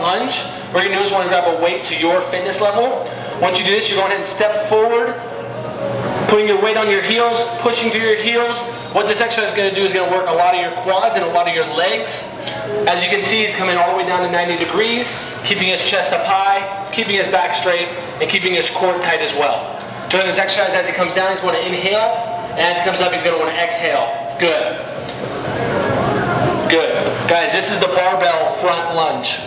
lunge. What you're gonna do is wanna grab a weight to your fitness level. Once you do this, you're going ahead and step forward, putting your weight on your heels, pushing through your heels. What this exercise is gonna do is gonna work a lot of your quads and a lot of your legs. As you can see, he's coming all the way down to 90 degrees, keeping his chest up high, keeping his back straight, and keeping his core tight as well. During this exercise, as he comes down, he's gonna inhale, and as he comes up, he's gonna wanna exhale. Good. Good. Guys, this is the barbell front lunge.